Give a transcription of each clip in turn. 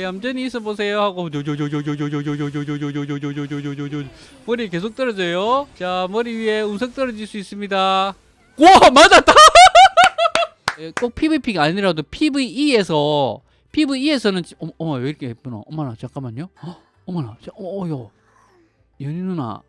얌전히 있어 보세요 하고 머리 계속 떨어져요. 자 머리 위에 운석 떨어질 수 있습니다. 와 맞았다. 예, 꼭 PVP가 아니라도 PVE에서 PVE에서는 어머, 왜 이렇게 예쁘노? 어머나 잠깐만요. 헉, 어머나 자, 어, 어 요 연희 누나.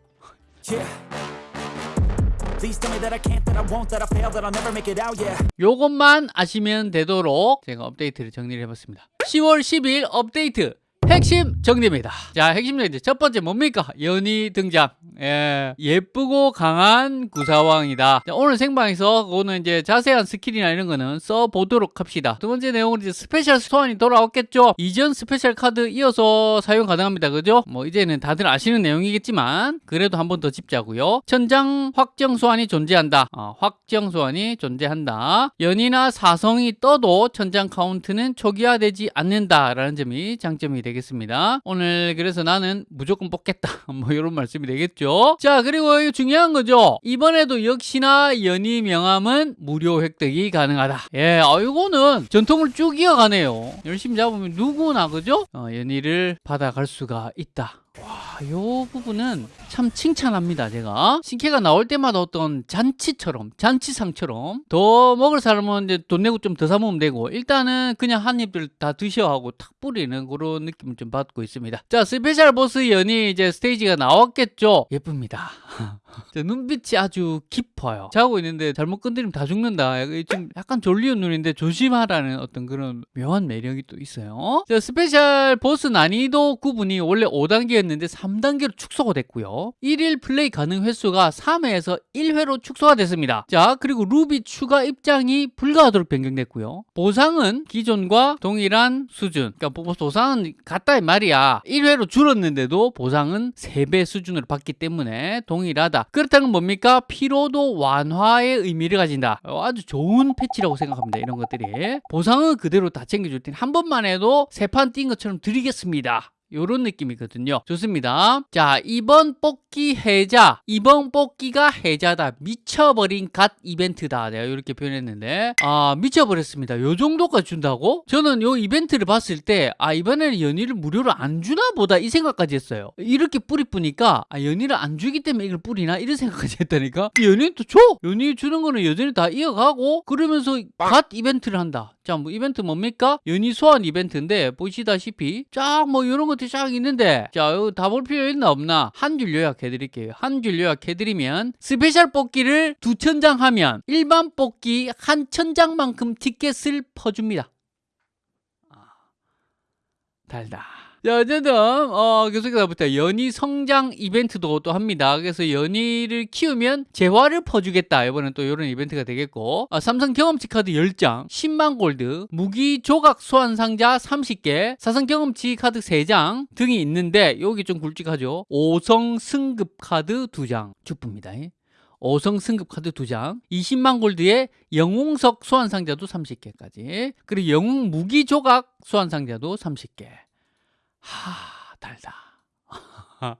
요것만 아시면 되도록 제가 업데이트를 정리를 해봤습니다. 10월 10일 업데이트 핵심 정리입니다. 자, 핵심 정리 첫 번째 뭡니까? 연희 등장. 예, 예쁘고 강한 구사황이다. 자, 오늘 생방에서 그거는 이제 자세한 스킬이나 이런 거는 써보도록 합시다. 두 번째 내용은 이제 스페셜 소환이 돌아왔겠죠? 이전 스페셜 카드 이어서 사용 가능합니다. 그죠? 뭐 이제는 다들 아시는 내용이겠지만 그래도 한 번 더 짚자고요. 천장 확정 소환이 존재한다. 어, 확정 소환이 존재한다. 연희나 사성이 떠도 천장 카운트는 초기화되지 않는다라는 점이 장점이 되겠습니다. 오늘 그래서 나는 무조건 뽑겠다. 뭐 이런 말씀이 되겠죠. 자 그리고 중요한 거죠. 이번에도 역시나 연희 명함은 무료 획득이 가능하다. 예, 아 이거는 전통을 쭉 이어가네요. 열심히 잡으면 누구나 그죠? 어, 연희를 받아갈 수가 있다. 와, 요 부분은 참 칭찬합니다, 제가. 신캐가 나올 때마다 어떤 잔치처럼, 잔치상처럼 더 먹을 사람은 이제 돈 내고 좀 더 사먹으면 되고 일단은 그냥 한 입들 다 드셔 하고 탁 뿌리는 그런 느낌을 좀 받고 있습니다. 자, 스페셜 보스 연희 이제 스테이지가 나왔겠죠? 예쁩니다. 자, 눈빛이 아주 깊어요. 자고 있는데 잘못 건드리면 다 죽는다. 좀 약간 졸리운 눈인데 조심하라는 어떤 그런 묘한 매력이 또 있어요. 자, 스페셜 보스 난이도 구분이 원래 5단계였는데 3단계로 축소가 됐고요. 1일 플레이 가능 횟수가 3회에서 1회로 축소가 됐습니다. 자, 그리고 루비 추가 입장이 불가하도록 변경됐고요. 보상은 기존과 동일한 수준. 그러니까 보- 보상은 같다 이 말이야. 1회로 줄었는데도 보상은 3배 수준으로 받기 때문에 동일하다. 그렇다는 건 뭡니까? 피로도 완화의 의미를 가진다. 어, 아주 좋은 패치라고 생각합니다. 이런 것들이. 보상은 그대로 다 챙겨줄 테니 한 번만 해도 세 판 뛴 것처럼 드리겠습니다. 요런 느낌이거든요. 좋습니다. 자, 이번 뽑기 해자. 이번 뽑기가 해자다. 미쳐버린 갓 이벤트다. 내가 이렇게 표현했는데, 아, 미쳐버렸습니다. 요 정도까지 준다고? 저는 요 이벤트를 봤을 때, 아, 이번에는 연희를 무료로 안 주나 보다. 이 생각까지 했어요. 이렇게 뿌리 뿌니까, 아, 연희를 안 주기 때문에 이걸 뿌리나? 이런 생각까지 했다니까? 연희는 또 줘! 연희 주는 거는 여전히 다 이어가고, 그러면서 갓 이벤트를 한다. 자, 뭐 이벤트 뭡니까? 연희 소환 이벤트인데, 보시다시피, 쫙 뭐 이런 것 들이 쫙 있는데, 자, 이거 다 볼 필요 있나 없나? 한 줄 요약해드릴게요. 한 줄 요약해드리면, 스페셜 뽑기를 두 천장 하면, 일반 뽑기 한 천장만큼 티켓을 퍼줍니다. 아, 달다. 자, 어쨌든, 어, 계속해서 부터 연희 성장 이벤트도 또 합니다. 그래서 연희를 키우면 재화를 퍼주겠다. 이번엔 또 이런 이벤트가 되겠고, 아, 삼성 경험치 카드 10장, 10만 골드, 무기 조각 소환 상자 30개, 사성 경험치 카드 3장 등이 있는데, 여기 좀 굵직하죠. 5성 승급 카드 2장. 주쁩니다. 5성 승급 카드 2장, 20만 골드에 영웅석 소환 상자도 30개까지, 그리고 영웅 무기 조각 소환 상자도 30개. 하, 달다.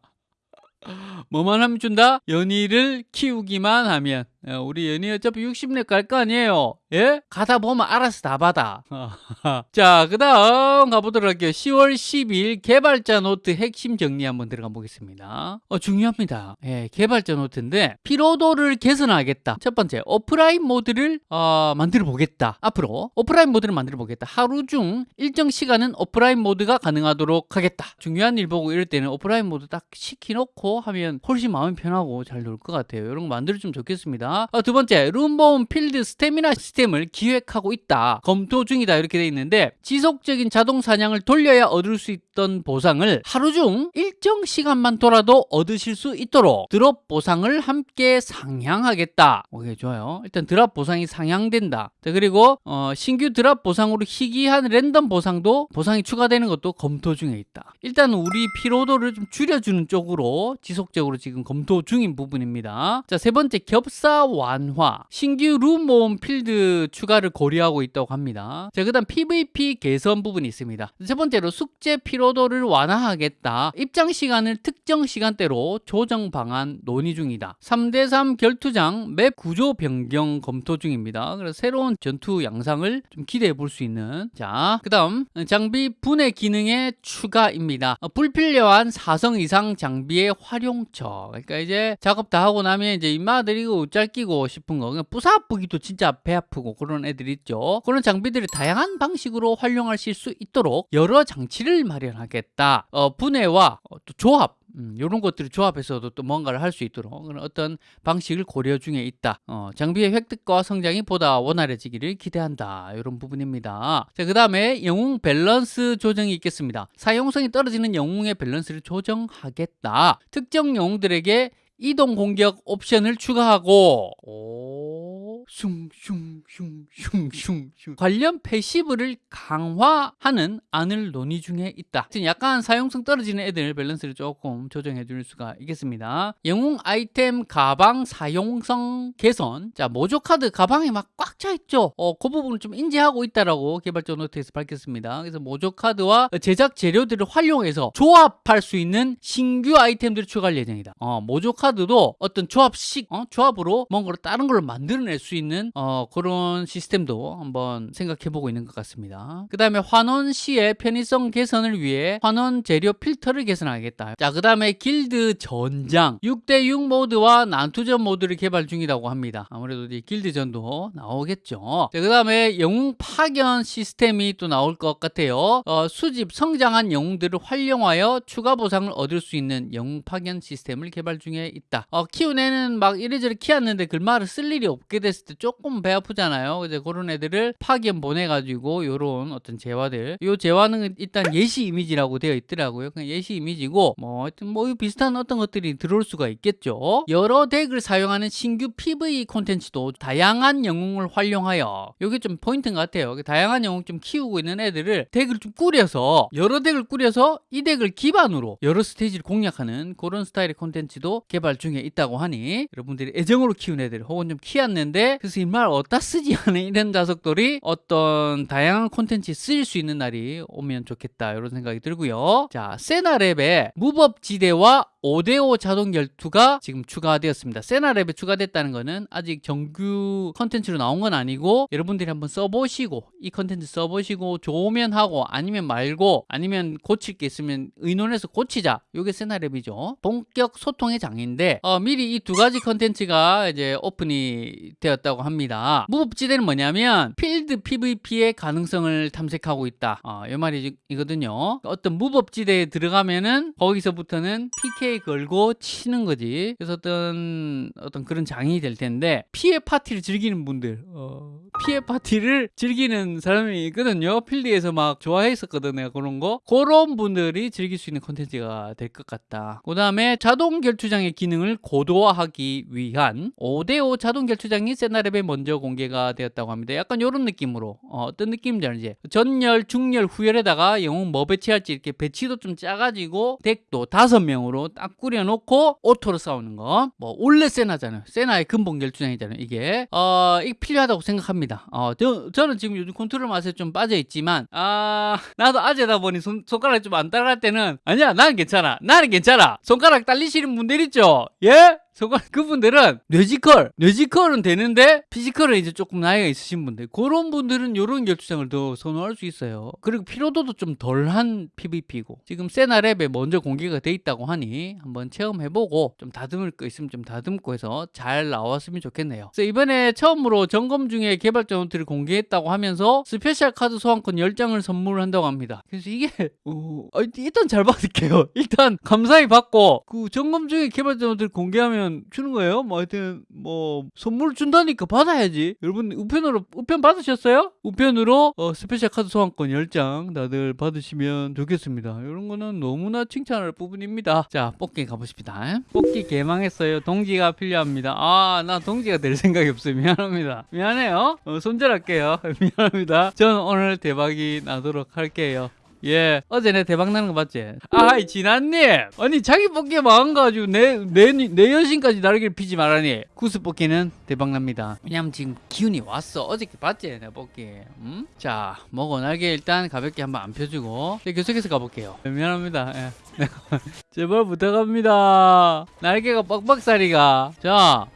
뭐만 하면 준다? 연희를 키우기만 하면 어, 우리 연희 어차피 60렙 갈 거 아니에요. 예? 가다 보면 알아서 다 받아. 자 그 다음 가보도록 할게요. 10월 10일 개발자 노트 핵심 정리 한번 들어가 보겠습니다. 어, 중요합니다. 예, 개발자 노트인데 피로도를 개선하겠다. 첫 번째 오프라인 모드를 어, 만들어 보겠다. 앞으로 오프라인 모드를 만들어 보겠다. 하루 중 일정 시간은 오프라인 모드가 가능하도록 하겠다. 중요한 일 보고 이럴 때는 오프라인 모드 딱 시켜놓고 하면 훨씬 마음이 편하고 잘 놀 것 같아요. 이런 거 만들어 주면 좋겠습니다 어, 두 번째 두 번째 필드 스태미나 시스템을 기획하고 있다. 검토 중이다. 이렇게 돼 있는데 지속적인 자동 사냥을 돌려야 얻을 수 있던 보상을 하루 중 일정 시간만 돌아도 얻으실 수 있도록 드롭 보상을 함께 상향하겠다. 오케이 좋아요. 일단 드랍 보상이 상향된다. 자, 그리고 어, 신규 드랍 보상으로 희귀한 랜덤 보상도 보상이 추가되는 것도 검토 중에 있다. 일단 우리 피로도를 좀 줄여주는 쪽으로 지속적으로 지금 검토 중인 부분입니다. 자 세 번째 겹사 완화, 신규 룸 모음 필드 추가를 고려하고 있다고 합니다. 자, 그 다음 PVP 개선 부분이 있습니다. 첫 번째로 숙제 피로도를 완화하겠다. 입장 시간을 특정 시간대로 조정 방안 논의 중이다. 3대3 결투장 맵 구조 변경 검토 중입니다. 그래서 새로운 전투 양상을 좀 기대해 볼 수 있는 자, 그 다음 장비 분해 기능의 추가입니다. 어, 불필요한 4성 이상 장비의 활용처. 그러니까 이제 작업 다 하고 나면 이제 입마들이 옷잘 끼고 싶은 거, 그냥 부사부기도 진짜 배 아프고 그런 애들 있죠. 그런 장비들을 다양한 방식으로 활용하실 수 있도록 여러 장치를 마련하겠다. 어, 분해와 어, 또 조합. 음, 이런 것들을 조합해서도 또 뭔가를 할 수 있도록 그런 어떤 방식을 고려 중에 있다. 어, 장비의 획득과 성장이 보다 원활해지기를 기대한다. 이런 부분입니다. 자, 그 다음에 영웅 밸런스 조정이 있겠습니다. 사용성이 떨어지는 영웅의 밸런스를 조정하겠다. 특정 영웅들에게 이동 공격 옵션을 추가하고. 오, 슝슝슝슝슝 관련 패시브를 강화하는 안을 논의 중에 있다. 지금 약간 사용성 떨어지는 애들 밸런스를 조금 조정해 줄 수가 있겠습니다. 영웅 아이템 가방 사용성 개선. 자, 모조 카드 가방에 막 꽉 차 있죠. 어, 그 부분을 좀 인지하고 있다라고 개발자 노트에서 밝혔습니다. 그래서 모조 카드와 제작 재료들을 활용해서 조합할 수 있는 신규 아이템들을 추가할 예정이다. 어, 모조 카드도 어떤 조합식 어, 조합으로 뭔가를 다른 걸로 만들어낼 수 있는 어, 그런 시스템도 한번 생각해 보고 있는 것 같습니다. 그 다음에 환원 시의 편의성 개선을 위해 환원 재료 필터를 개선하겠다. 자, 그 다음에 길드 전장 6대6 모드와 난투전 모드를 개발 중이라고 합니다. 아무래도 이 길드전도 나오겠죠. 자, 그 다음에 영웅 파견 시스템이 또 나올 것 같아요. 어, 수집 성장한 영웅들을 활용하여 추가 보상을 얻을 수 있는 영웅 파견 시스템을 개발 중에 있다. 어, 키운 애는 막 이래저래 키웠는데 글마를 쓸 일이 없게 됐을 때 조금 배 아프잖아요. 이제 그런 애들을 파견 보내가지고 요런 어떤 재화들. 요 재화는 일단 예시 이미지라고 되어 있더라고요. 그냥 예시 이미지고 뭐 하여튼 뭐 비슷한 어떤 것들이 들어올 수가 있겠죠. 여러 덱을 사용하는 신규 PVE 콘텐츠도 다양한 영웅을 활용하여 요게 좀 포인트인 것 같아요. 그 다양한 영웅 좀 키우고 있는 애들을 덱을 좀 꾸려서 여러 덱을 꾸려서 이 덱을 기반으로 여러 스테이지를 공략하는 그런 스타일의 콘텐츠도 개발 중에 있다고 하니 여러분들이 애정으로 키운 애들 혹은 좀 키웠는데 그래서 임마 어디다 쓰지 하는 이런 자슥들이 어떤 다양한 콘텐츠에 쓰일 수 있는 날이 오면 좋겠다 이런 생각이 들고요. 자 세나랩에 무법지대와 5대5 자동 결투가 지금 추가되었습니다. 세나랩에 추가됐다는 거는 아직 정규 컨텐츠로 나온 건 아니고 여러분들이 한번 써보시고 이 컨텐츠 써보시고 좋으면 하고 아니면 말고 아니면 고칠 게 있으면 의논해서 고치자. 이게 세나랩이죠. 본격 소통의 장인데 어, 미리 이 두 가지 컨텐츠가 이제 오픈이 되었다고 합니다. 무법지대는 뭐냐면 필드 PVP의 가능성을 탐색하고 있다. 어, 이 말이거든요. 어떤 무법지대에 들어가면은 거기서부터는 PK 걸고 치는 거지. 그래서 어떤 어떤 그런 장이 될 텐데 PVP를 즐기는 분들, 어, PVP를 즐기는 사람이 있거든요. 필드에서 막 좋아했었거든 내가 그런 거. 그런 분들이 즐길 수 있는 콘텐츠가 될 것 같다. 그 다음에 자동 결투장의 기능을 고도화하기 위한 5대5 자동 결투장이 세나랩에 먼저 공개가 되었다고 합니다. 약간 이런 느낌으로 어떤 느낌인지 알지? 전열, 중열, 후열에다가 영웅 뭐 배치할지 이렇게 배치도 좀 짜가지고 덱도 다섯 명으로 딱 꾸려놓고 오토로 싸우는 거. 뭐 원래 세나잖아요. 세나의 근본 결투장이잖아요. 이게 어, 이게 필요하다고 생각합니다. 어, 저, 저는 지금 요즘 컨트롤 맛에 좀 빠져 있지만 아 나도 아재다 보니 손, 손가락 좀 안 따라갈 때는 아니야 나는 괜찮아 나는 괜찮아 손가락 딸리시는 분들 있죠 예? 손가락 그분들은 뇌지컬 뇌지컬은 되는데 피지컬은 이제 조금 나이가 있으신 분들. 그런 분들은 이런 결투장을 더 선호할 수 있어요. 그리고 피로도도 좀 덜한 PVP고 지금 세나랩에 먼저 공개가 돼 있다고 하니 한번 체험해보고 좀 다듬을 거 있으면 좀 다듬고 해서 잘 나왔으면 좋겠네요. 그래서 이번에 처음으로 점검 중에 개발자 노트를 공개했다고 하면서 스페셜 카드 소환권 10장을 선물한다고 합니다. 그래서 이게 어, 아, 일단 잘 받을게요. 일단 감사히 받고 그 점검 중에 개발자 노트를 공개하면 주는 거예요? 뭐 하여튼 뭐 선물 준다니까 받아야지. 여러분 우편으로 우편 받으셨어요? 우편으로 어, 스페셜 카드 소환권 10장 다들 받으시면 좋겠습니다. 이런 거는 너무나 칭찬할 부분입니다. 자 뽑기 가보십니다. 뽑기 개망했어요. 동기가 필요합니다. 아 나 동기가 될 생각이 없어요. 미안합니다. 미안해요. 어, 손절할게요. 미안합니다. 저는 오늘 대박이 나도록 할게요 예 어제 내 대박 나는 거 봤지? 아이 진아님! 아니 자기 뽑기에 망가지고 내 내 내 여신까지 날개를 피지 말라니. 구스 뽑기는 대박 납니다. 왜냐면 지금 기운이 왔어. 어저께 봤지 내 뽑기. 음? 자 먹어 날개 일단 가볍게 한번 안 펴주고. 이제 계속해서 가볼게요. 미안합니다. 예. 제발 부탁합니다. 날개가 뻑뻑사리가. 자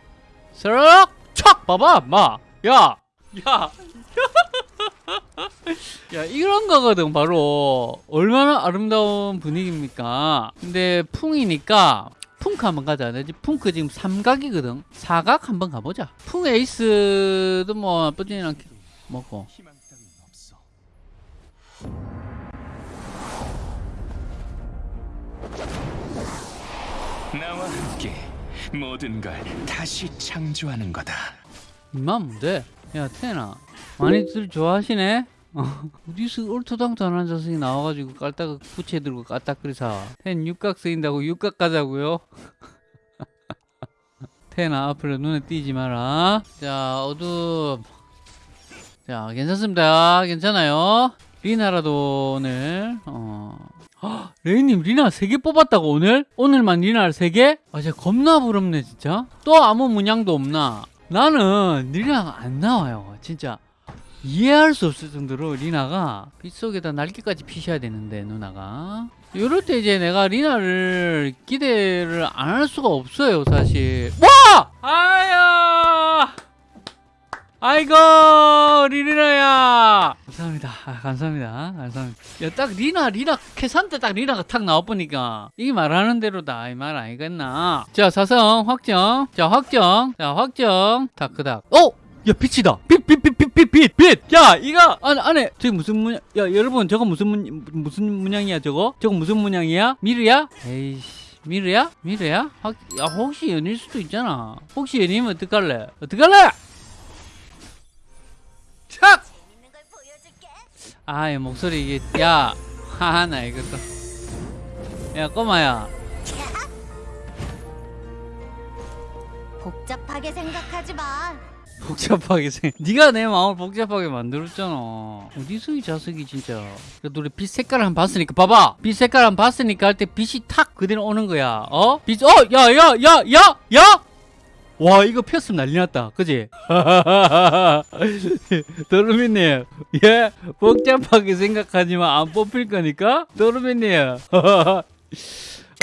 스르륵 촥! 봐봐 마야야! 야 이런 거거든 바로 얼마나 아름다운 분위기입니까 근데 풍이니까 풍크 한번 가자 내지 풍크 지금 삼각이거든 사각 한번 가보자 풍 에이스도 뭐 나쁘지는 않게 먹고. 나와 함께 모든 걸 다시 창조하는 거다. 이만 뭔데? 야 태나 많이들 좋아하시네? 어, 어디서 얼토당토 안 앉아서 나와가지고 깔다가 부채 들고 까딱거리사 텐 육각 쓰인다고 육각 가자고요? 태나 앞으로 눈에 띄지 마라 자 어둠 자 괜찮습니다 괜찮아요 리나라도 오늘 어 헉, 레이님 리나 3개 뽑았다고 오늘? 오늘만 리나를 3개? 아 진짜 겁나 부럽네 진짜 또 아무 문양도 없나 나는 리나가 안 나와요. 진짜 이해할 수 없을 정도로 리나가 빗속에다 날개까지 피셔야 되는데 누나가. 이럴 때 이제 내가 리나를 기대를 안 할 수가 없어요 사실. 와! 아야 아이고 리리나야. 감사합니다. 아, 감사합니다. 감사합니다. 야 딱 리나 리나 캐산 때 딱 리나가 탁 나와보니까 이게 말하는 대로다. 이 말 아니겠나. 자 사성 확정. 자 확정. 자 확정. 다크닥 어? 야 빛이다. 빛빛빛빛빛빛야 이거! 안에 안에 저기 무슨 문양 야 여러분 저거 무슨 문 무슨 문양이야 저거? 저거 무슨 문양이야? 미르야? 에이씨. 미르야? 미르야? 확, 야 혹시 연일 수도 있잖아. 혹시 연이면 어떡할래? 어떡할래 착! 아, 이 목소리 이게 야, 하나 이것도. 야, 꼬마야. 복잡하게 생각하지 마. 복잡하게 생. 네가 내 마음을 복잡하게 만들었잖아. 어디서 이 자석이 진짜. 우리 빛 색깔을 한번 봤으니까 봐봐. 빛 색깔 한번 봤으니까 할 때 빛이 탁 그대로 오는 거야. 어? 빛. 어, 야, 야, 야, 야, 야. 와 이거 폈으면 난리 났다 그지? 도르미님 예 복잡하게 생각하지만 안 뽑힐 거니까 도르미님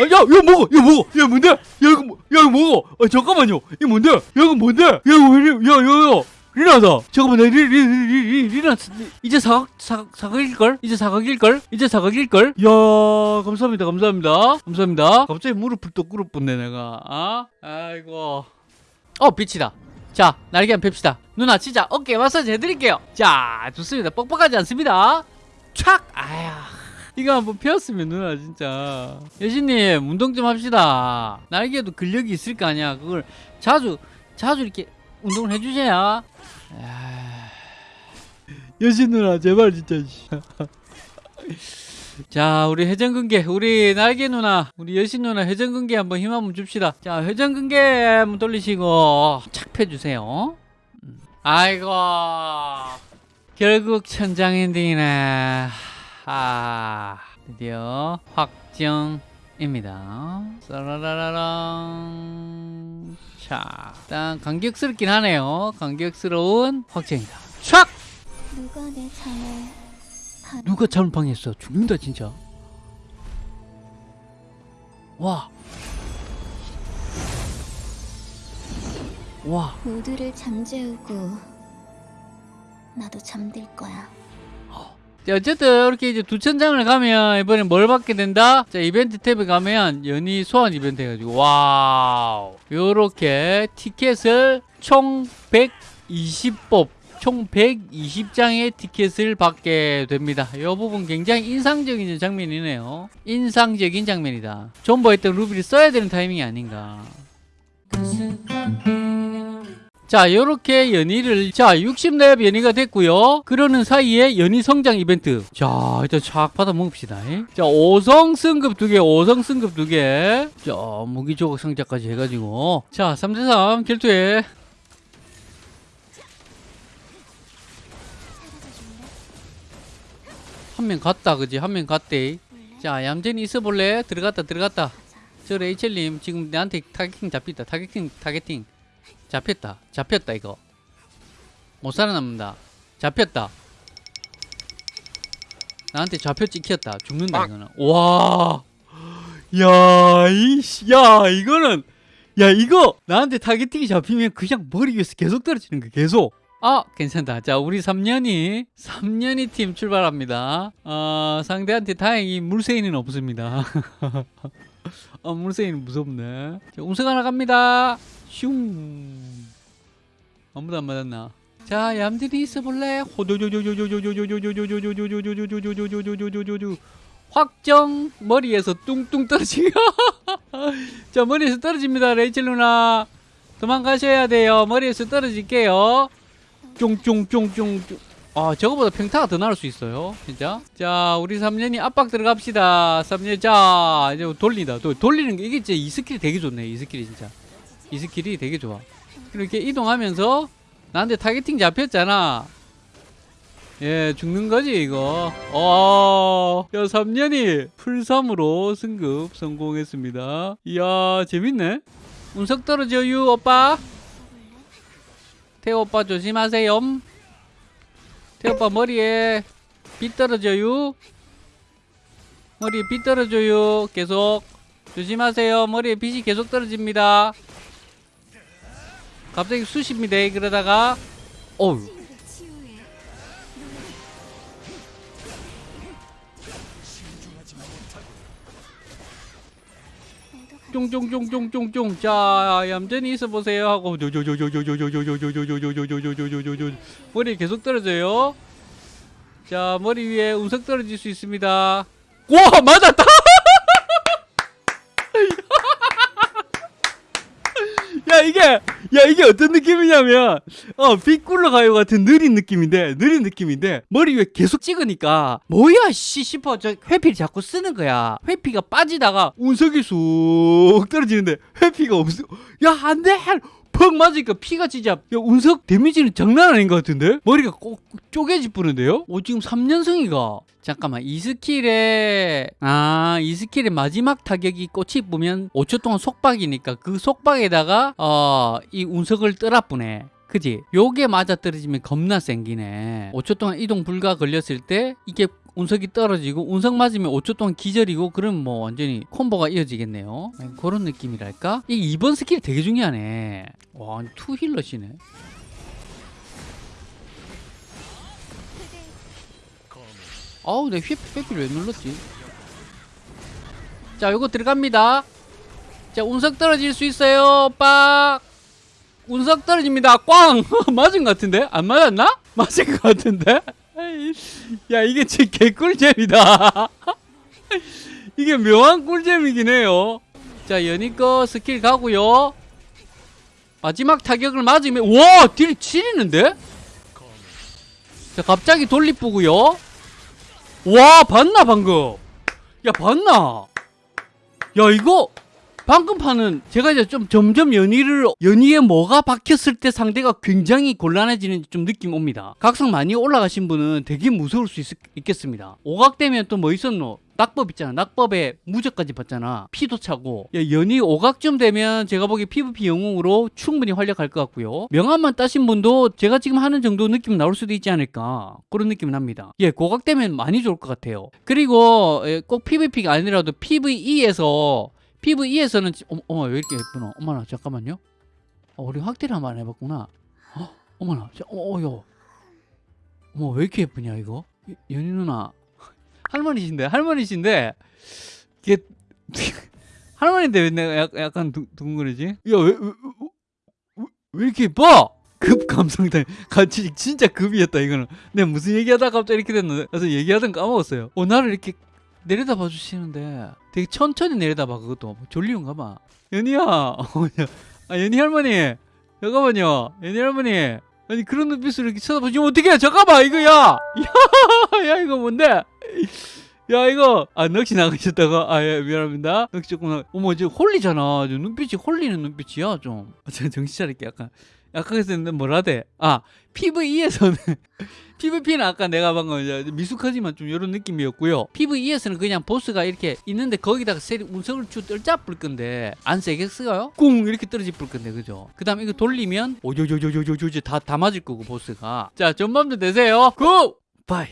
야, 야, 이거 먹어, 야, 뭔데? 야, 이거, 뭐- 야, 이거 먹어. 아, 잠깐만요. 이거 뭔데? 야, 이거 뭔데? 야, 이거 왜 이래? 야, 야, 야. 리나다. 잠깐만, 나 리, 리, 리, 리, 리, 리나, 이제 사각, 사각, 사각일걸? 이제 사각일걸? 이제 사각일걸? 야, 감사합니다, 감사합니다. 감사합니다. 갑자기 무릎을 또 꿇어붙네, 내가. 아? 아이고. 어, 빛이다. 자, 날개 한번 펴시다. 누나, 진짜 어깨 마사지 해드릴게요. 자, 좋습니다. 뻑뻑하지 않습니다. 촥! 아야. 이거 한번 펴었으면 누나 진짜 여신님 운동 좀 합시다 날개도 근력이 있을 거 아니야 그걸 자주 자주 이렇게 운동을 해주셔야 아. 여신 누나 제발 진짜 자 우리 회전근개 우리 날개 누나 우리 여신 누나 회전근개 한번 힘 한번 줍시다. 자 회전근개 한번 돌리시고 착 펴주세요. 음. 아이고 결국 천장 엔딩이네. 아 드디어 확정입니다. 싸라라라랑. 자 일단 감격스럽긴 하네요. 감격스러운 확정이다. 촥! 누가 내 잠을 방... 누가 잠을 방해했어 죽는다 진짜. 와. 와, 모두를 잠재우고 나도 잠들 거야. 자, 어쨌든 이렇게 이제 두 천장을 가면 이번에 뭘 받게 된다? 자, 이벤트 탭에 가면 연이 소환 이벤트 해가지고 와우. 요렇게 티켓을 총 120뽑 총 120장의 티켓을 받게 됩니다. 이 부분 굉장히 인상적인 장면이네요. 인상적인 장면이다. 존버 했던 루비를 써야 되는 타이밍이 아닌가. 자, 요렇게 연희를, 자, 60렙 연희가 됐고요 그러는 사이에 연희 성장 이벤트. 자, 일단 쫙 받아 먹읍시다. 예? 자, 5성 승급 2개, 5성 승급 2개. 자, 무기 조각 상자까지 해가지고. 자, 3대3 결투에. 한 명 갔다 그지? 한 명 갔대. 네. 자 얌전히 있어 볼래? 들어갔다 들어갔다. 저 레이첼님 지금 나한테 targeting 잡혔다. targeting targeting. 잡혔다. 잡혔다 이거. 못 살아남는다. 잡혔다. 나한테 좌표 찍혔다. 죽는다 이거는. 와! 야, 이씨, 야, 이거는, 야, 이거, 나한테 targeting이 잡히면 그냥 머리 위에서 계속 떨어지는 거야, 계속. 아 괜찮다. 자 우리 3년이 3년이 팀 출발합니다. 어, 상대한테 다행히 물세인은 없습니다. 어, 물세인 무섭네. 자, 음색 하나 갑니다. 슝. 아무도 안 맞았나? 자 얌들이 있어 볼래? 확정 머리에서 뚱뚱 떨어지고 자 머리에서 떨어집니다 레이첼 누나 도망가셔야 돼요 머리에서 떨어질게요 쫑쫑쫑쫑 아 저거보다 평타가 더 나을 수 있어요. 진짜? 자 우리 3년이 압박 들어갑시다. 3년 자 이제 돌린다. 돌리는 게 이게 진짜 이 스킬이 되게 좋네 이 스킬이 진짜. 이 스킬이 되게 좋아. 이렇게 이동하면서 나한테 타겟팅 잡혔잖아. 예 죽는 거지 이거. 어 3년이 풀삼으로 승급 성공했습니다. 이야 재밌네. 운석 떨어져요 오빠. 태오빠 조심하세요. 태오빠 머리에 빗 떨어져요. 머리에 빗 떨어져요. 계속 조심하세요. 머리에 빛이 계속 떨어집니다. 갑자기 쑤십니다. 그러다가 어우 쫑쫑쫑쫑쫑쫑 자 얌전히 있어 보세요 하고 머리 계속 떨어져요 자 머리 위에 운석 떨어질 수 있습니다 와 맞았다 야 이게 야 이게 어떤 느낌이냐면 어 빗굴러 가요 같은 느린 느낌인데 느린 느낌인데 머리 위에 계속 찍으니까 뭐야 씨 싶어. 저 회피를 자꾸 쓰는 거야. 회피가 빠지다가 운석이 쑥 떨어지는데 회피가 없어. 야 안돼 퍽 맞으니까 피가 진짜 야 운석 데미지는 장난 아닌 것 같은데? 머리가 꼭 쪼개지 뿌는데요? 오 지금 3년승이가. 잠깐만 이 스킬에 아이 스킬의 마지막 타격이 꽃이 보면 5초 동안 속박이니까 그 속박에다가 어이 운석을 떠라뿌네. 그지? 요게 맞아 떨어지면 겁나 생기네. 5초 동안 이동 불가 걸렸을 때 이게 운석이 떨어지고 운석 맞으면 5초 동안 기절이고 그럼 뭐 완전히 콤보가 이어지겠네요. 네, 그런 느낌이랄까? 이 2번 스킬이 되게 중요하네. 와 투힐러시네. 아우 내 휘, 회피를 왜 눌렀지? 자 요거 들어갑니다. 자 운석 떨어질 수 있어요. 빡! 운석 떨어집니다. 꽝! 맞은 것 같은데? 안 맞았나? 맞은 것 같은데 야 이게 진짜 개꿀잼이다. 이게 묘한 꿀잼이긴 해요. 자거 스킬 가고요. 마지막 타격을 맞으면 와 딜이 치리는데? 자 갑자기 돌리쁘고요. 와 봤나 방금? 야 봤나? 야 이거 방금 판은 제가 이제 좀 점점 연희를 연희에 뭐가 박혔을 때 상대가 굉장히 곤란해지는 좀 느낌 옵니다. 각성 많이 올라가신 분은 되게 무서울 수 있, 겠습니다 오각되면 또 뭐 있었노? 낙법 있잖아. 낙법에 무적까지 받잖아. 피도 차고. 야, 연희 오각쯤 되면 제가 보기에 PVP 영웅으로 충분히 활약할 것 같고요. 명함만 따신 분도 제가 지금 하는 정도 느낌 나올 수도 있지 않을까. 그런 느낌이 납니다. 예, 고각되면 많이 좋을 것 같아요. 그리고 예, 꼭 PVP가 아니라도 PVE에서 PVE에서는 어머, 왜 이렇게 예쁘노? 어머나 잠깐만요. 어, 우리 확대를 한번 해봤구나. 어, 어머나, 자, 어, 어, 요. 어머 왜 이렇게 예쁘냐 이거? 이- 연희 누나 할머니신데 할머니신데 이게 할머니인데 왜 내가 약- 약간 두, 두근거리지? 야왜 왜, 왜, 왜 이렇게 예뻐? 급 감성다 같이 진짜 급이었다 이거는 내가 무슨 얘기하다가 갑자기 이렇게 됐는데 그래서 얘기하던 거 까먹었어요 어 나를 이렇게 내려다봐 주시는데 되게 천천히 내려다봐 그것도. 졸리운가 봐. 연희야! 어, 야. 아 연희 할머니! 잠깐만요. 연희 할머니! 아니 그런 눈빛으로 이렇게 쳐다보시면 어떡해! 잠깐만 이거 야! 야, 야 이거 뭔데? 야 이거! 아 넋이 나가셨다가 아예 미안합니다. 넋이 조금 나 어머 이제 홀리잖아. 저 눈빛이 홀리는 눈빛이야 좀. 아, 제가 정신 차릴게 약간. 약간 그래서 뭐라 돼? 아 PVE에서는 PVP는 아까 내가 방금 미숙하지만 좀 이런 느낌이었고요. PVE에서는 그냥 보스가 이렇게 있는데 거기다가 세리 운석을 쭉 떨짜뿔 건데 안 세게 쓰가요? 꿍 이렇게 떨어질 뿔 건데 그죠? 그 다음에 이거 돌리면 오조조조조조조 다, 다 맞을 거고 보스가 자 전반도 되세요 고! 바이